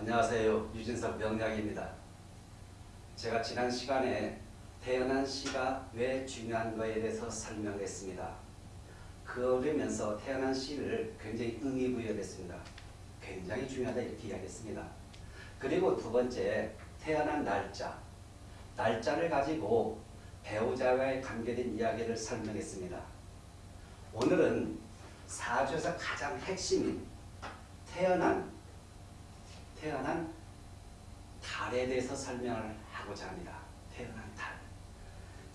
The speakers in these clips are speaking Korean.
안녕하세요. 유진석 명약입니다. 제가 지난 시간에 태어난 시가 왜 중요한 거에 대해서 설명했습니다. 그러면서 태어난 시를 굉장히 의미부여했습니다. 굉장히 중요하다 이렇게 이야기했습니다. 그리고 두 번째 태어난 날짜 날짜를 가지고 배우자와의 관계된 이야기를 설명했습니다. 오늘은 사주에서 가장 핵심인 태어난 태어난 달에 대해서 설명을 하고자 합니다. 태어난 달.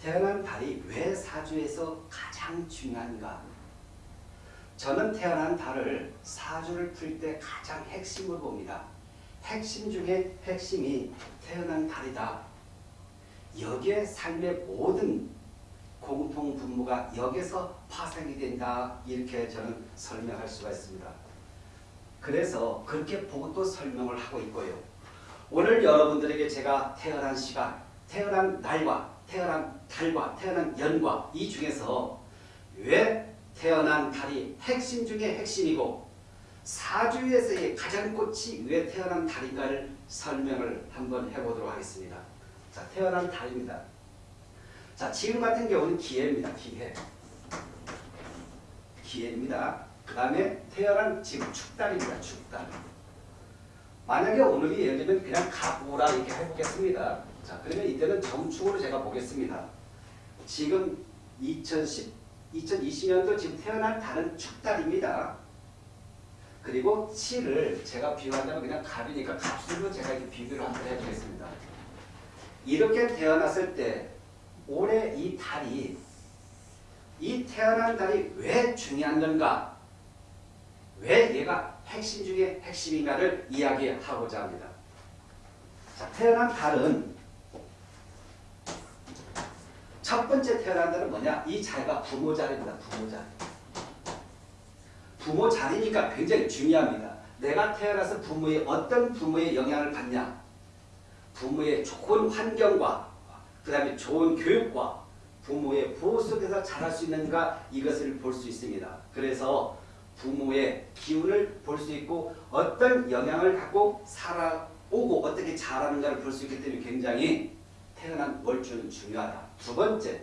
태어난 달이 왜 사주에서 가장 중요한가? 저는 태어난 달을 사주를 풀 때 가장 핵심을 봅니다. 핵심 중에 핵심이 태어난 달이다. 여기에 삶의 모든 공통 분모가 여기서 파생이 된다. 이렇게 저는 설명할 수가 있습니다. 그래서 그렇게 보고 또 설명을 하고 있고요. 오늘 여러분들에게 제가 태어난 시간, 태어난 날과 태어난 달과 태어난 연과 이 중에서 왜 태어난 달이 핵심 중에 핵심이고 사주에서의 가장 꽃이 왜 태어난 달인가를 설명을 한번 해보도록 하겠습니다. 자, 태어난 달입니다. 자, 지금 같은 경우는 기해입니다. 기해. 기해입니다. 그 다음에 태어난 지금 축달입니다. 축달. 만약에 오늘이 예를 들면 그냥 갑오라 이렇게 해보겠습니다. 자, 그러면 이때는 정축으로 제가 보겠습니다. 지금 2010, 2020년도 지금 태어난 달은 축달입니다. 그리고 7을 제가 비유한다면 그냥 갑이니까 갑술로 제가 이렇게 비교를 한번 해보겠습니다. 이렇게 태어났을 때 올해 이 달이 이 태어난 달이 왜 중요한 건가? 왜 얘가 핵심 중에 핵심인가를 이야기하고자 합니다. 자, 태어난 달은 첫 번째 태어난 달은 뭐냐? 이 자리가 부모 자리입니다. 부모 자리. 부모 자리니까 굉장히 중요합니다. 내가 태어나서 부모의 어떤 부모의 영향을 받냐? 부모의 좋은 환경과 그 다음에 좋은 교육과 부모의 보호 속에서 자랄 수 있는가 이것을 볼 수 있습니다. 그래서 부모의 기운을 볼 수 있고 어떤 영향을 갖고 살아오고 어떻게 자라는가를 볼 수 있기 때문에 굉장히 태어난 월주는 중요하다. 두 번째,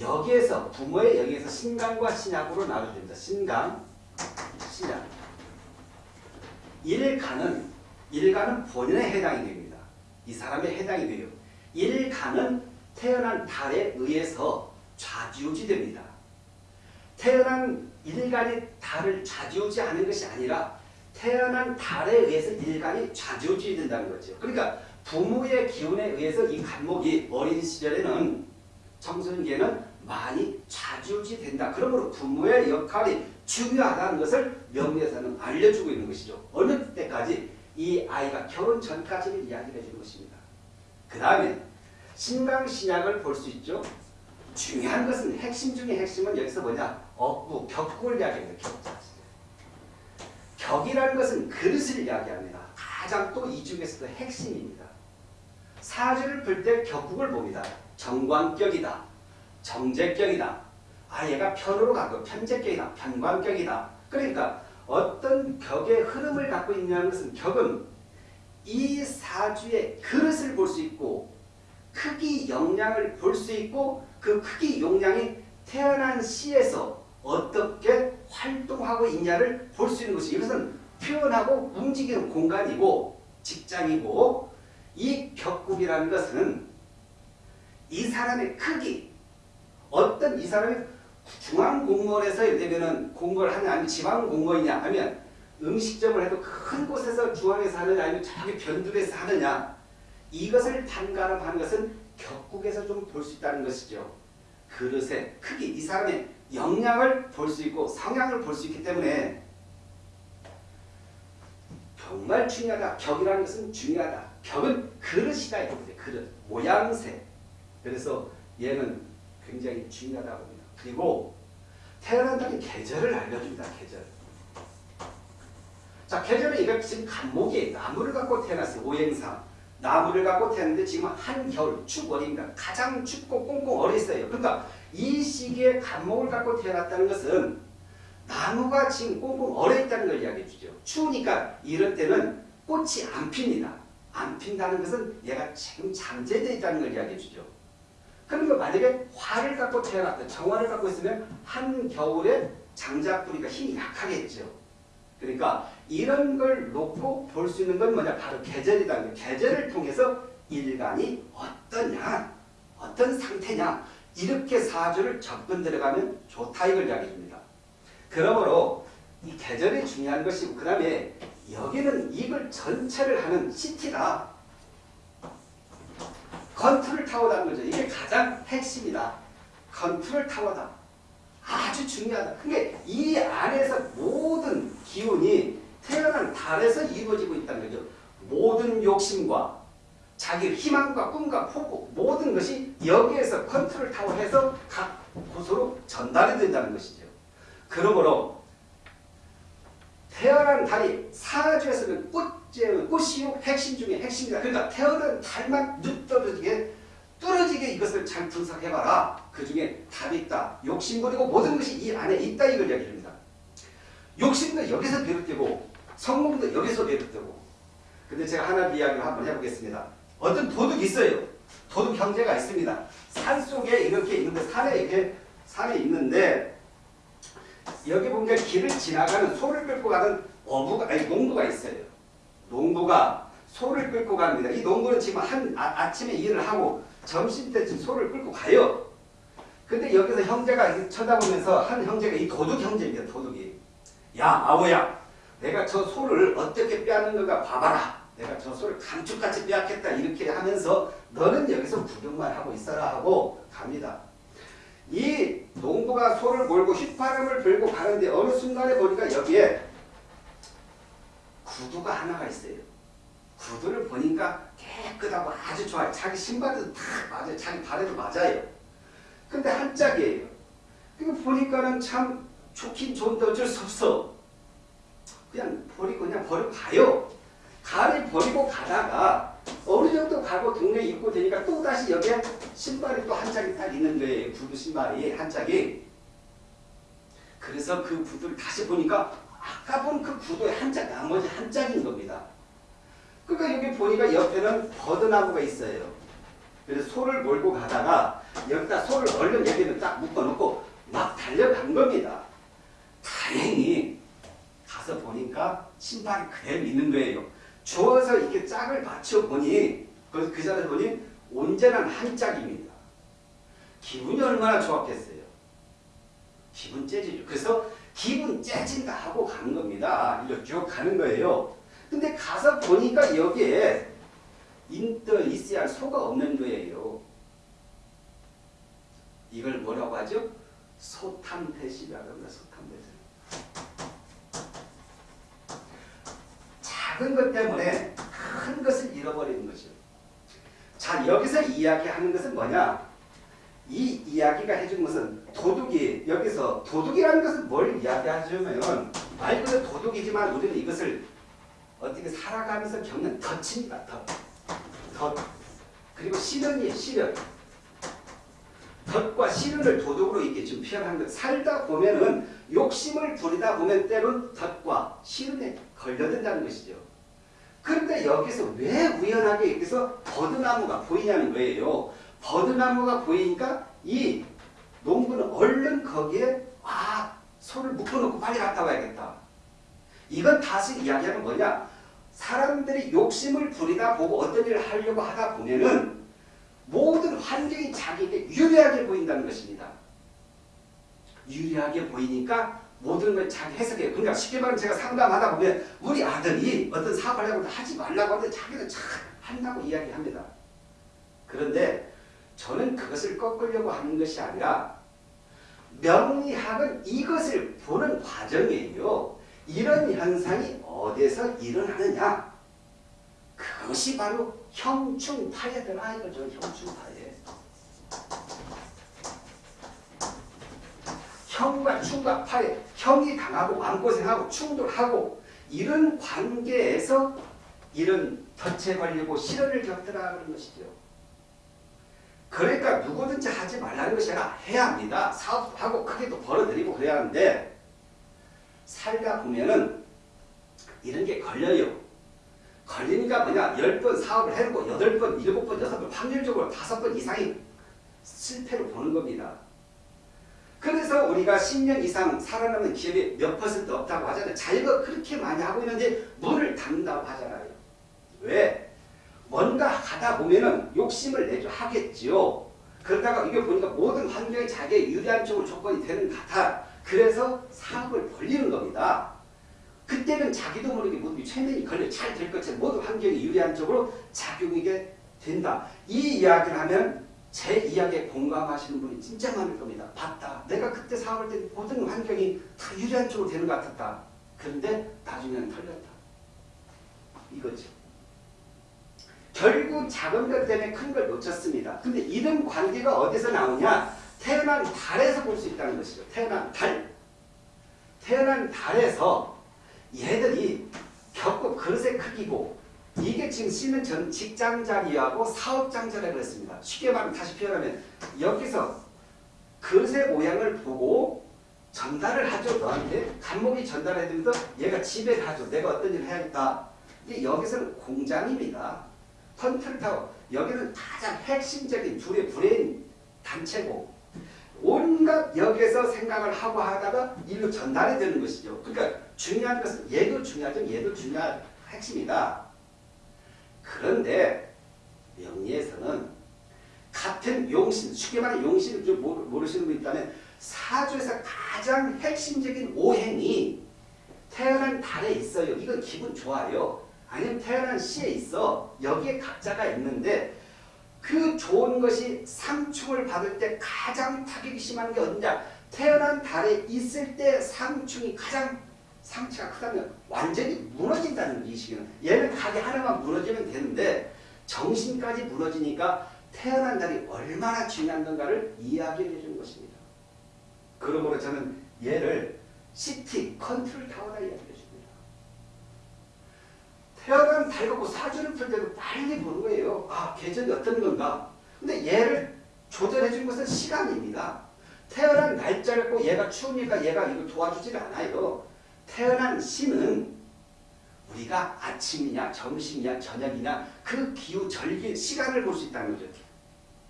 여기에서 부모의 여기에서 신강과 신약으로 나눠집니다. 신강, 신약. 일간은 일간은 본인에 해당이 됩니다. 이 사람에 해당이 돼요. 일간은 태어난 달에 의해서 좌지우지됩니다. 태어난 일간이 달을 좌지우지 하는 것이 아니라 태어난 달에 의해서 일간이 좌지우지 된다는 거죠. 그러니까 부모의 기운에 의해서 이 간목이 어린 시절에는 청소년기에는 많이 좌지우지 된다. 그러므로 부모의 역할이 중요하다는 것을 명리에서는 알려주고 있는 것이죠. 어느 때까지 이 아이가 결혼 전까지는 이야기를 해주는 것입니다. 그 다음에 신강신약을 볼 수 있죠. 중요한 것은 핵심 중에 핵심은 여기서 뭐냐? 억구, 격국을 이야기합니다. 격자. 격이라는 것은 그릇을 이야기합니다. 가장 또 이 중에서도 핵심입니다. 사주를 풀 때 격국을 봅니다. 정관격이다. 정제격이다. 아 얘가 편으로 가고 편제격이다. 편관격이다. 그러니까 어떤 격의 흐름을 갖고 있냐는 것은 격은 이 사주의 그릇을 볼 수 있고 크기 용량을 볼 수 있고 그 크기 용량이 태어난 시에서 어떻게 활동하고 있냐를 볼 수 있는 것이 이것은 표현하고 움직이는 공간이고 직장이고 이 격국이라는 것은 이 사람의 크기 어떤 이 사람이 중앙공무원에서 예를 들면 공무원을 하냐 아니면 지방공무원이냐 하면 음식점을 해도 큰 곳에서 중앙에서 하느냐 아니면 저기 변두리에서 하느냐 이것을 판가름하는 것은 격국에서 좀 볼 수 있다는 것이죠. 그릇의 크기, 이 사람의 역량을 볼 수 있고 성향을 볼 수 있기 때문에 정말 중요하다. 격이라는 것은 중요하다. 격은 그릇이다. 이겁니다. 그릇, 모양새. 그래서 얘는 굉장히 중요하다고 봅니다. 그리고 태어난다는 계절을 알려줍니다. 계절. 자, 계절은 이거 지금 간목이 나무를 갖고 태어났어요. 오행상. 나무를 갖고 태어났는데 지금 한겨울 축월입니다. 가장 춥고 꽁꽁 얼었어요. 그러니까 이 시기에 간목을 갖고 태어났다는 것은 나무가 지금 꽁꽁 얼어있다는 걸 이야기해 주죠. 추우니까 이럴 때는 꽃이 안 핍니다. 안 핀다는 것은 얘가 지금 잠재되어 있다는 걸 이야기해 주죠. 그러니까 만약에 화를 갖고 태어났다. 정화를 갖고 있으면 한겨울에 장작뿌리가 힘이 약하겠죠. 그러니까 이런 걸 놓고 볼 수 있는 건 뭐냐? 바로 거예요. 계절을 통해서 일간이 어떠냐? 어떤 상태냐? 이렇게 사주를 접근 들어가면 좋다 이걸 이야기해 줍니다. 그러므로 이 계절이 중요한 것이고 그 다음에 여기는 이걸 전체를 하는 시티다. 컨트롤 타워라는 거죠. 이게 가장 핵심이다. 컨트롤 타워다. 아주 중요하다. 그게 이 안에서 모든 기운이 태어난 달에서 이루어지고 있다는 거죠. 모든 욕심과 자기 희망과 꿈과 포부 모든 것이 여기에서 컨트롤 타워 해서 각 곳으로 전달이 된다는 것이죠. 그러므로 태어난 달이 사주에서는 꽃제, 꽃이요 핵심 중에 핵심이다. 그러니까 태어난 달만 눈 떨어지게 뚫어지게 이것을 잘 분석해봐라. 그 중에 답이 있다. 욕심부리고 모든 것이 이 안에 있다 이걸 이야기합니다. 욕심도 여기서 비롯되고 성공도 여기서 비롯되고 근데 제가 하나 이야기를 한번 해보겠습니다. 어떤 도둑이 있어요. 도둑 형제가 있습니다. 산 속에 이렇게 있는데 산에 이렇게 산에 있는데 여기 보면 길을 지나가는 소를 끌고 가는 어부가 아니 농부가 있어요. 농부가 소를 끌고 갑니다. 이 농부는 지금 한 아, 침에 일을 하고 점심 때쯤 소를 끌고 가요. 근데 여기서 형제가 쳐다보면서 한 형제가 이 도둑 형제입니다. 도둑이. 야 아오야 내가 저 소를 어떻게 빼앗는가 봐봐라. 내가 저 소를 감쪽같이 빼앗겠다 이렇게 하면서 너는 여기서 구경만 하고 있어라 하고 갑니다. 이 농부가 소를 몰고 휘파람을 불고 가는데 어느 순간에 보니까 여기에 구두가 하나가 있어요. 구두를 보니까 깨끗하고 아주 좋아요. 자기 신발도 다 맞아요. 자기 발에도 맞아요. 근데 한 짝이에요. 이거 보니까는 참 좋긴 좋은데 어쩔 수 없어. 그냥 버리고 그냥 버리고 가요. 가를 버리고 가다가 어느 정도 가고 동네 입고 되니까 또 다시 여기에 신발이 또 한 짝이 딱 있는 거예요. 구두 신발이 한 짝이. 그래서 그 구두를 다시 보니까 아까 본 그 구두의 한 짝, 나머지 한 짝인 겁니다. 그러니까 여기 보니까 옆에는 버드나무가 있어요. 그래서 소를 몰고 가다가 여기다 소를 얼른 여기는 딱 묶어놓고 막 달려간 겁니다. 다행히 가서 보니까 신발이 그대로 있는 거예요. 주워서 이렇게 짝을 맞춰보니 그, 그 자리에 보니 온전한 한 짝입니다. 기분이 얼마나 좋았겠어요. 기분 째지죠. 그래서 기분 째진다 하고 가는 겁니다. 이렇게 쭉 가는 거예요. 근데 가서 보니까 여기에 인터 있어야 할 소가 없는 거예요. 이걸 뭐라고 하죠? 소탐대시라고 합니다. 소탐대시. 작은 것 때문에 큰 것을 잃어버리는 것이요. 자 여기서 이야기하는 것은 뭐냐? 이 이야기가 해준 것은 도둑이 여기서 도둑이라는 것은 뭘 이야기하냐면 말 그대로 도둑이지만 우리는 이것을 어떻게 살아가면서 겪는 덫입니다. 덫. 덫. 그리고 시련이에요. 시련. 덫과 시련을 도둑으로 이렇게 좀 표현한 것. 살다 보면은 욕심을 부리다 보면 때론 덫과 시련에 걸려든다는 것이죠. 그런데 여기서 왜 우연하게 여기서 버드나무가 보이냐는 거예요. 버드나무가 보이니까 이 농부는 얼른 거기에 아 손을 묶어놓고 빨리 갔다 와야겠다. 이건 다시 이야기하는 뭐냐? 사람들이 욕심을 부리다 보고 어떤 일을 하려고 하다 보면은 모든 환경이 자기에게 유리하게 보인다는 것입니다. 유리하게 보이니까 모든 걸 자기 해석해요. 그러니까 쉽게 말하면 제가 상담하다 보면 우리 아들이 어떤 사업을 하려고 하지 말라고 하는데 자기는 참 한다고 이야기합니다. 그런데 저는 그것을 꺾으려고 하는 것이 아니라 명리학은 이것을 보는 과정이에요. 이런 현상이 어디서 일어나느냐? 그것이 바로 형충파예더라 이거죠. 형충파예. 형과 충과 파에 형이 당하고 마음고생하고 충돌하고 이런 관계에서 이런 덫에 걸리고 시련을 겪더라 그런 것이죠. 그러니까 누구든지 하지 말라는 것이 아니라 해야 합니다. 사업도 하고 크게도 벌어들이고 그래야 하는데 살다 보면은 이런 게 걸려요. 걸리니까 뭐냐 10번 사업을 해놓고 8번, 7번, 6번 확률적으로 5번 이상이 실패로 보는 겁니다. 그래서 우리가 10년 이상 살아남는 기업이 몇 퍼센트 없다고 하잖아요. 자기가 그렇게 많이 하고 있는데 문을 닫는다고 하잖아요. 왜? 뭔가 하다 보면은 욕심을 내죠. 하겠지요. 그러다가 이게 보니까 모든 환경이 자기의 유리한 쪽으로 조건이 되는 것 같아. 그래서 사업을 벌리는 겁니다. 그때는 자기도 모르게 모든 게 최면이 걸려 잘 될 것처럼 모든 환경이 유리한 쪽으로 작용하게 된다. 이 이야기를 하면 제 이야기에 공감하시는 분이 진짜 많을 겁니다. 봤다. 내가 그때 사업할 때 모든 환경이 다 유리한 쪽으로 되는 것 같았다. 그런데 나중에는 털렸다. 이거죠. 결국 작은 것 때문에 큰 걸 놓쳤습니다. 근데 이런 관계가 어디서 나오냐? 태어난 달에서 볼 수 있다는 것이죠. 태어난 달. 태어난 달에서 얘들이 겪고 그릇의 크기고 이게 지금 C는 전 직장자리하고 사업장자라고 그랬습니다. 쉽게 말하면 다시 표현하면 여기서 그릇의 모양을 보고 전달을 하죠. 너한테 간목이 전달해주면서 얘가 지배를 하죠. 내가 어떤 일을 해야겠다. 이게 여기서는 공장입니다. 컨트롤 타워 여기는 가장 핵심적인 둘의 브레인 단체고 온갖 여기에서 생각을 하고 하다가 일로 전달이 되는 것이죠. 그러니까 중요한 것은 얘도 중요하죠. 얘도 중요한 핵심이다. 그런데 명리에서는 같은 용신, 쉽게 말해 용신을 좀 모르시는 분 있다면 사주에서 가장 핵심적인 오행이 태어난 달에 있어요. 이건 기분 좋아요. 아니면 태어난 시에 있어. 여기에 각자가 있는데 그 좋은 것이 상충을 받을 때 가장 타격이 심한 게 어디냐? 태어난 달에 있을 때 상충이 가장 상처가 크다면 완전히 무너진다는 이식이는 얘는 가게 하나만 무너지면 되는데 정신까지 무너지니까 태어난 달이 얼마나 중요한 건가를 이야기해 주는 것입니다. 그러므로 저는 얘를 city 컨트롤 타워라 이야기해 줍니다. 태어난 달 갖고 사주를 풀 때도 빨리 보는 거예요. 아 계절이 어떤 건가. 근데 얘를 조절해 준 것은 시간입니다. 태어난 날짜 갖고 얘가 추우니까 얘가 이거 도와주질 않아요. 태어난 시는 우리가 아침이냐 점심이냐 저녁이냐 그 기후 절기 시간을 볼 수 있다는 거죠.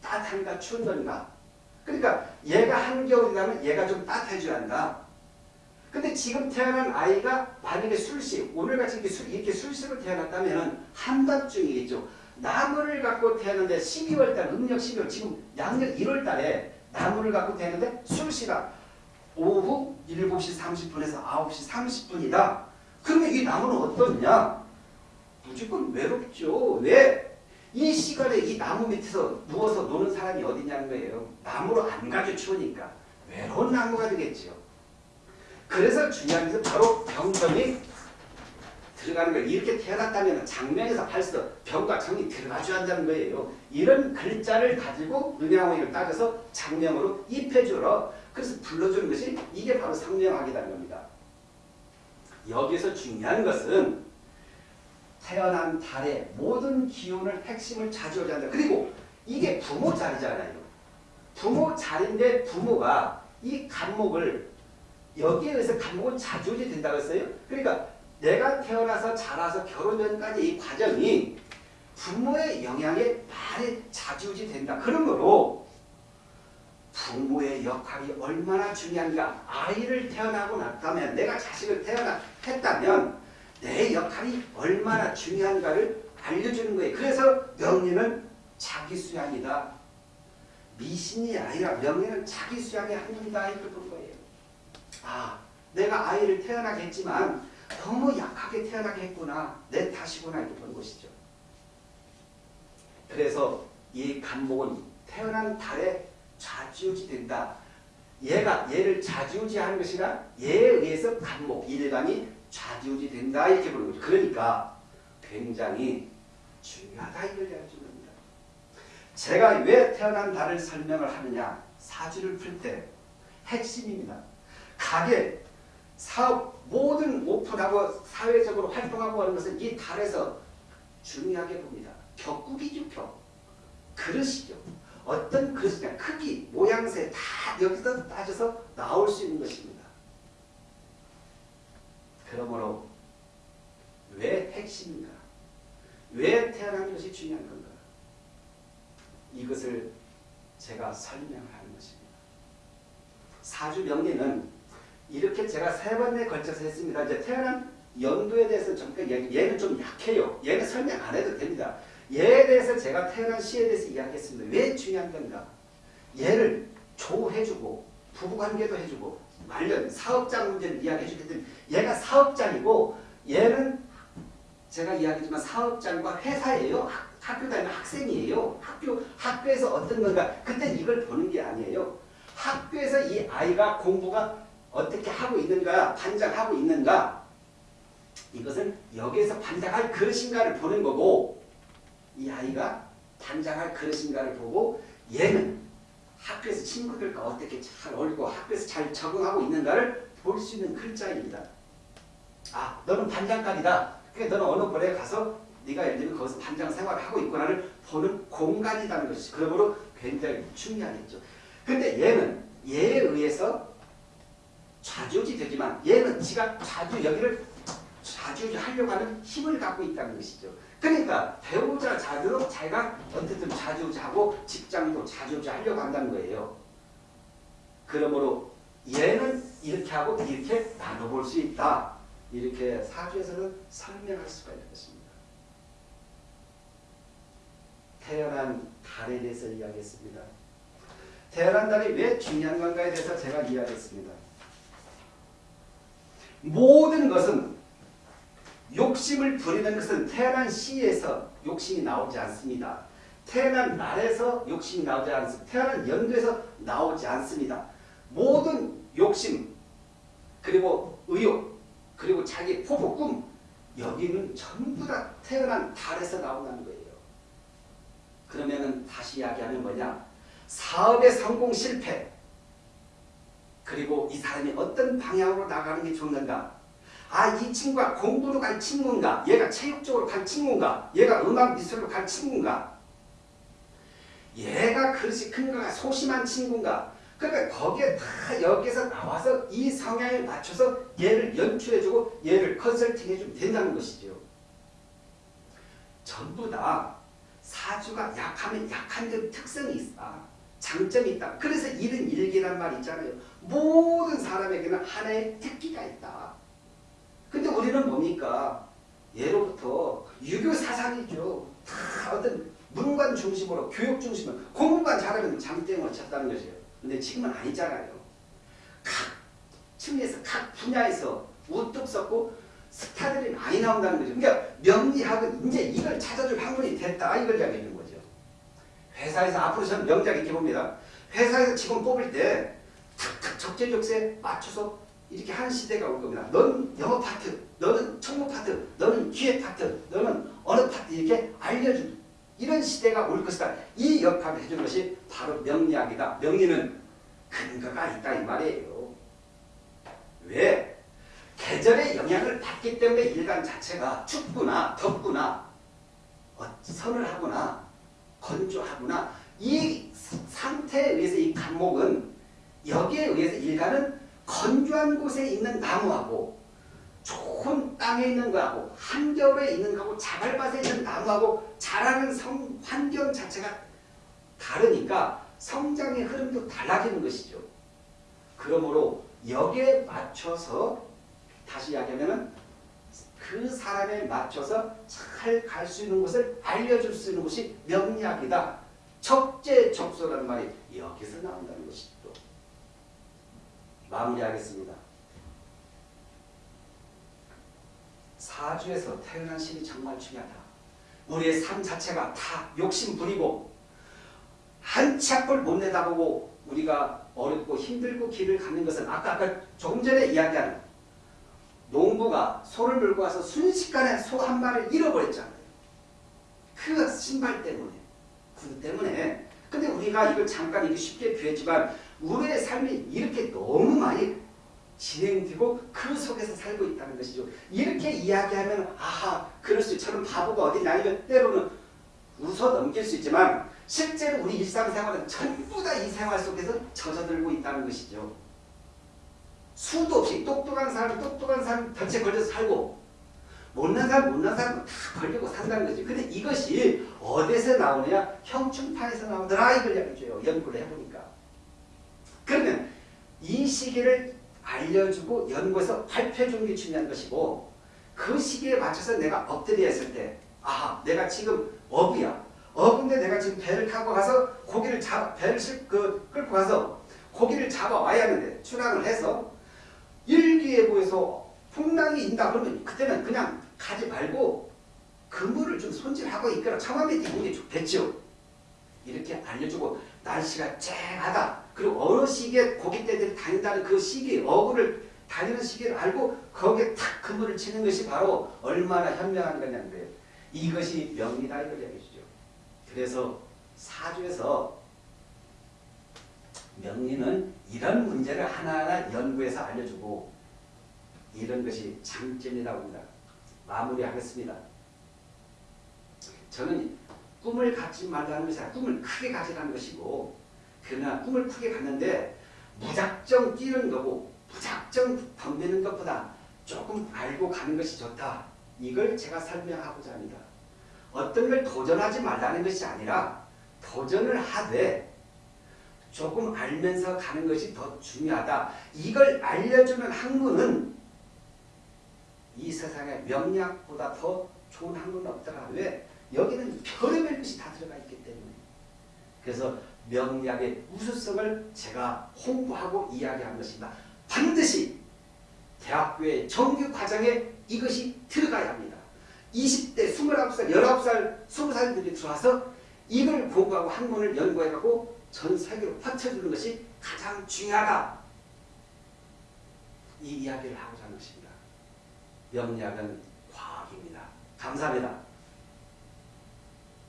따뜻한가 추운가. 그러니까 얘가 한겨울이라면 얘가 좀 따뜻해져야 한다. 근데 지금 태어난 아이가 만약에 술시 오늘같이 이렇게, 술, 이렇게 술시로 태어났다면 한밤중이겠죠. 나무를 갖고 태어났는데 12월달 음력 12월 지금 양력 1월달에 나무를 갖고 태어났는데 술시라 오후 7시 30분에서 9시 30분이다. 그러면 이 나무는 어떻냐? 무조건 외롭죠. 왜? 이 시간에 이 나무 밑에서 누워서 노는 사람이 어디냐는 거예요. 나무로 안 가죠. 추우니까. 외로운 나무가 되겠죠. 그래서 중요한 것은 바로 병정이 들어가는 거예요. 이렇게 태어났다면 장면에서 벌써 병과 정이 들어가줘야 한다는 거예요. 이런 글자를 가지고 음양호를 따져서 장명으로 입혀주러 그래서 불러주는 것이 이게 바로 상명학이라는 겁니다. 여기서 중요한 것은 태어난 달의 모든 기운을 핵심을 차지하자. 그리고 이게 부모 자리잖아요. 부모 자리인데 부모가 이 간목을 여기에 의해서 간목은 자주지 된다고 했어요. 그러니까 내가 태어나서 자라서 결혼 전까지 이 과정이 부모의 영향에 많이 자주지 된다. 그러므로 부모의 역할이 얼마나 중요한가 아이를 태어나고 났다면 내가 자식을 태어나 했다면 내 역할이 얼마나 중요한가를 알려주는 거예요. 그래서 명리는 자기 수양이다. 미신이 아니라 명리는 자기 수양의 한문이다 이렇게 본 거예요. 아 내가 아이를 태어나게 했지만 너무 약하게 태어나게 했구나. 내 탓이구나 이렇게 본 것이죠. 그래서 이 간목은 태어난 달에 좌지우지 된다. 얘가 얘를 좌지우지 하는 것이라 얘에 의해서 간목 일반이 좌지우지 된다 이렇게 보는 거죠. 그러니까 굉장히 중요하다 이걸 알려주는 겁니다. 제가 왜 태어난 달을 설명을 하느냐 사주를 풀 때 핵심입니다. 가게, 사업 모든 오픈하고 사회적으로 활동하고 하는 것은 이 달에서 중요하게 봅니다. 격국이죠 격. 그릇이죠. 어떤 그릇이냐 크기, 모양새 다 여기서 따져서 나올 수 있는 것입니다. 그러므로 왜 핵심인가? 태어난 것이 중요한 건가? 이것을 제가 설명하는 것입니다. 사주 명리는 이렇게 제가 세 번에 걸쳐서 했습니다. 이제 태어난 연도에 대해서 잠깐 얘는 좀 약해요. 얘는 설명 안 해도 됩니다. 얘에 대해서 제가 태어난 시에 대해서 이야기했습니다. 왜 중요한 건가? 얘를 조해주고 부부관계도 해주고 관련 사업장 문제를 이야기해주기 때문에 얘가 사업장이고 얘는 제가 이야기했지만 사업장과 회사예요. 학, 교 다니는 학생이에요. 학교, 학교에서 어떤 건가. 그때 이걸 보는 게 아니에요. 학교에서 이 아이가 공부가 어떻게 하고 있는가, 반장하고 있는가. 이것은 여기에서 반장할 그릇인가를 보는 거고 이 아이가 반장할 그릇인가를 보고 얘는 학교에서 친구들과 어떻게 잘 어울리고 학교에서 잘 적응하고 있는가를 볼 수 있는 글자입니다. 아, 너는 반장감이다. 그러니까 너는 어느 벌에 가서 네가 예를 들면 거기서 반장 생활을 하고 있구나를 보는 공간이라는 것이 그러므로 굉장히 중요하겠죠. 근데 얘는 얘에 의해서 좌지우지 되지만 얘는 지가 좌주 여기를 좌지우지 하려고 하는 힘을 갖고 있다는 것이죠. 그러니까 배우자 자도 자기가 어쨌든 좌지우지 하고 직장도 좌지우지 하려고 한다는 거예요. 그러므로 얘는 이렇게 하고 이렇게 나눠볼 수 있다. 이렇게 사주에서는 설명할 수가 있는 것입니다. 태어난 달에 대해서 이야기했습니다. 태어난 달이 왜 중요한 건가에 대해서 제가 이야기했습니다. 모든 것은 욕심을 부리는 것은 태어난 시에서 욕심이 나오지 않습니다. 태어난 날에서 욕심이 나오지 않습니다. 태어난 연도에서 나오지 않습니다. 모든 욕심 그리고 의욕 그리고 자기 포부 꿈 여기는 전부 다 태어난 달에서 나온다는 거예요. 그러면은 다시 이야기하면 뭐냐 사업의 성공 실패 그리고 이 사람이 어떤 방향으로 나가는 게 좋는가 아, 이 친구가 공부로 갈 친구인가? 얘가 체육적으로 갈 친구인가? 얘가 음악 미술로 갈 친구인가? 얘가 그릇이 큰가? 소심한 친구인가? 그러니까 거기에 다 여기에서 나와서 이 성향에 맞춰서 얘를 연출해주고 얘를 컨설팅해주면 된다는 것이죠. 전부 다 사주가 약하면 약한 점 특성이 있다. 장점이 있다. 그래서 일은 일기란 말 있잖아요. 모든 사람에게는 하나의 특기가 있다. 근데 우리는 뭡니까? 예로부터 유교 사상이죠. 다 어떤 문관 중심으로 교육 중심으로 공부만 잘하면 장땡을 쳤다는 것이에요. 근데 지금은 아니잖아요. 각 층에서 각 분야에서 우뚝 섰고 스타들이 많이 나온다는 거죠. 그러니까 명리학은 이제 이걸 찾아줄 학문이 됐다 이걸 이야기하는 거죠. 회사에서 앞으로 저는 명작 이렇게 봅니다. 회사에서 직원 뽑을 때 탁탁 적재적소에 맞춰서 이렇게 하는 시대가 올 겁니다. 넌 영어 파트, 너는 총무 파트, 너는 기획 파트, 너는 어느 파트 이렇게 알려준 이런 시대가 올 것이다. 이 역할을 해준 것이 바로 명리학이다. 명리는 근거가 있다 이 말이에요. 왜? 계절의 영향을 받기 때문에 일간 자체가 춥구나 덥구나 어, 선을 하거나 건조하구나 이 상태에 의해서 이 간목은 여기에 의해서 일간은 건조한 곳에 있는 나무하고 좋은 땅에 있는 거하고 한겨울에 있는 거하고 자갈밭에 있는 나무하고 자라는 성, 환경 자체가 다르니까 성장의 흐름도 달라지는 것이죠. 그러므로 여기에 맞춰서 다시 이야기하면 그 사람에 맞춰서 잘 갈 수 있는 것을 알려줄 수 있는 것이 명리학이다. 적재적소라는 말이 여기서 나온다는 것이죠. 마무리하겠습니다. 사주에서 태어난 신이 정말 중요하다. 우리의 삶 자체가 다 욕심 부리고 한치 앞을 못 내다보고 우리가 어렵고 힘들고 길을 가는 것은 아까 아까 조금 전에 이야기한 농부가 소를 몰고 와서 순식간에 소 한 마리를 잃어버렸잖아요. 그 신발 때문에. 그 때문에. 근데 우리가 이걸 잠깐 이렇게 쉽게 비했지만 우리의 삶이 이렇게 너무 많이 진행되고 그 속에서 살고 있다는 것이죠. 이렇게 이야기하면 아하 그럴 수 저런 바보가 어디 아니면 때로는 웃어 넘길 수 있지만 실제로 우리 일상생활은 전부 다 이 생활 속에서 젖어들고 있다는 것이죠. 수도 없이 똑똑한 사람 똑똑한 사람 덫에 걸려서 살고 못난 사람 못난 사람 다 벌려고 산다는 거지. 근데 이것이 어디서 나오느냐? 형충파에서 나오더라 이걸 알려줘요. 연구를 해보니까. 그러면 이 시기를 알려주고 연구해서 발표해 주는 게 중요한 것이고 그 시기에 맞춰서 내가 엎드려 있을 때 아, 내가 지금 어부야. 어부인데 내가 지금 배를 타고 가서 고기를 잡 배를 실, 그, 끌고 가서 고기를 잡아 와야 하는데 출항을 해서 일기예보에서 풍랑이 인다 그러면 그때는 그냥 가지 말고 그물을 좀 손질하고 있거나 밑에 있는 게 좋겠죠. 이렇게 알려주고 날씨가 쨍하다. 그리고 어느 시기에 고깃대들이 다닌다는 그 시기, 어구를 다니는 시기를 알고 거기에 탁 그물을 치는 것이 바로 얼마나 현명한 거냐는 거예요. 이것이 명리다 이걸 얘기해 주죠. 그래서 사주에서 명리는 이런 문제를 하나하나 연구해서 알려주고 이런 것이 장점이라고 합니다. 마무리하겠습니다. 저는 꿈을 갖지 말라는 것이 아니라 꿈을 크게 가지라는 것이고 그러나 꿈을 크게 갖는데 무작정 뛰는 거고 무작정 덤비는 것보다 조금 알고 가는 것이 좋다. 이걸 제가 설명하고자 합니다. 어떤 걸 도전하지 말라는 것이 아니라 도전을 하되 조금 알면서 가는 것이 더 중요하다. 이걸 알려주는 학문은 이 세상에 명약보다 더 좋은 학문은 없더라. 왜? 여기는 별의별 것이 다 들어가 있기 때문에. 그래서 명약의 우수성을 제가 홍보하고 이야기한 것입니다. 반드시 대학교의 정규 과정에 이것이 들어가야 합니다. 20대, 29살, 19살, 20살들이 들어와서 이걸 공부하고 학문을 연구해가고 전 세계로 퍼쳐주는 것이 가장 중요하다. 이 이야기를 하고자 하는 것입니다. 명약은 과학입니다. 감사합니다.